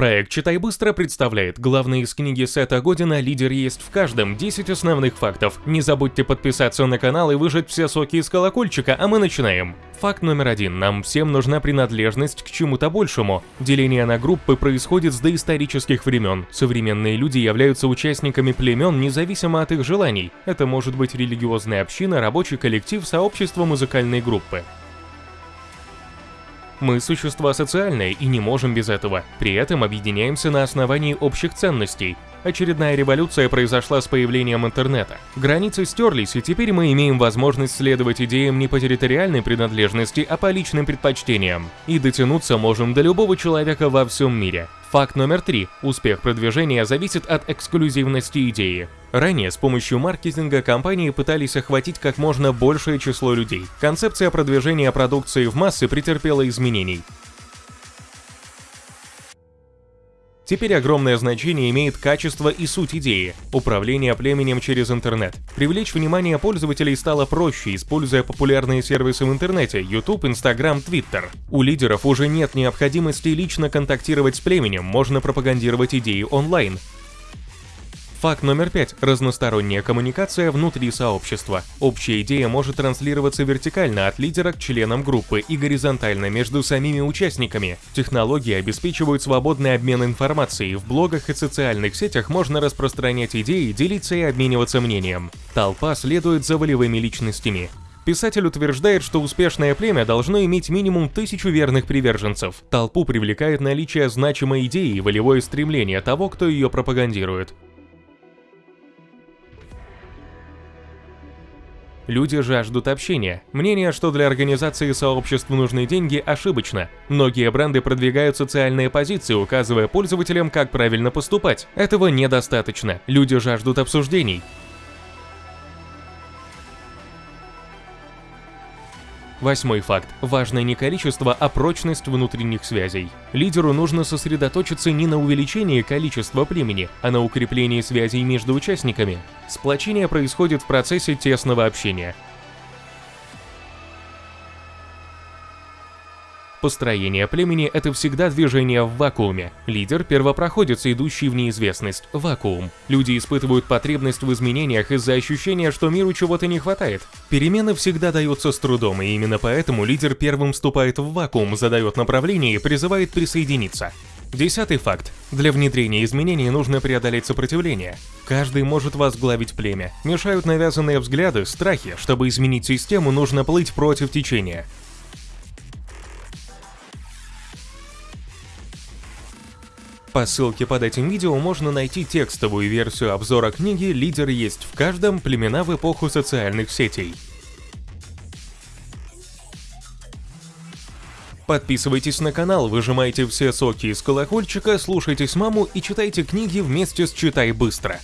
Проект «Читай быстро» представляет главные из книги Сета Година «Лидер есть в каждом. 10 основных фактов». Не забудьте подписаться на канал и выжать все соки из колокольчика, а мы начинаем. Факт номер один. Нам всем нужна принадлежность к чему-то большему. Деление на группы происходит с доисторических времен. Современные люди являются участниками племен независимо от их желаний. Это может быть религиозная община, рабочий коллектив, сообщество музыкальной группы. Мы существа социальные и не можем без этого. При этом объединяемся на основании общих ценностей. Очередная революция произошла с появлением интернета. Границы стерлись, и теперь мы имеем возможность следовать идеям не по территориальной принадлежности, а по личным предпочтениям. И дотянуться можем до любого человека во всем мире. Факт номер три. Успех продвижения зависит от эксклюзивности идеи. Ранее с помощью маркетинга компании пытались охватить как можно большее число людей. Концепция продвижения продукции в массы претерпела изменений. Теперь огромное значение имеет качество и суть идеи – управление племенем через интернет. Привлечь внимание пользователей стало проще, используя популярные сервисы в интернете – YouTube, Instagram, Twitter. У лидеров уже нет необходимости лично контактировать с племенем, можно пропагандировать идеи онлайн. Факт номер пять. Разносторонняя коммуникация внутри сообщества. Общая идея может транслироваться вертикально от лидера к членам группы и горизонтально между самими участниками. Технологии обеспечивают свободный обмен информацией. В блогах и социальных сетях можно распространять идеи, делиться и обмениваться мнением. Толпа следует за волевыми личностями. Писатель утверждает, что успешное племя должно иметь минимум тысячу верных приверженцев. Толпу привлекает наличие значимой идеи и волевое стремление того, кто ее пропагандирует. Люди жаждут общения. Мнение, что для организации сообществ нужны деньги, ошибочно. Многие бренды продвигают социальные позиции, указывая пользователям, как правильно поступать. Этого недостаточно. Люди жаждут обсуждений. Восьмой факт. Важно не количество, а прочность внутренних связей. Лидеру нужно сосредоточиться не на увеличении количества племени, а на укреплении связей между участниками. Сплочение происходит в процессе тесного общения. Построение племени – это всегда движение в вакууме. Лидер – первопроходец, идущий в неизвестность, вакуум. Люди испытывают потребность в изменениях из-за ощущения, что миру чего-то не хватает. Перемены всегда даются с трудом, и именно поэтому лидер первым вступает в вакуум, задает направление и призывает присоединиться. Десятый факт. Для внедрения изменений нужно преодолеть сопротивление. Каждый может возглавить племя. Мешают навязанные взгляды, страхи. Чтобы изменить систему, нужно плыть против течения. По ссылке под этим видео можно найти текстовую версию обзора книги «Лидер есть в каждом. Племена в эпоху социальных сетей». Подписывайтесь на канал, выжимайте все соки из колокольчика, слушайте с маму и читайте книги вместе с «Читай быстро».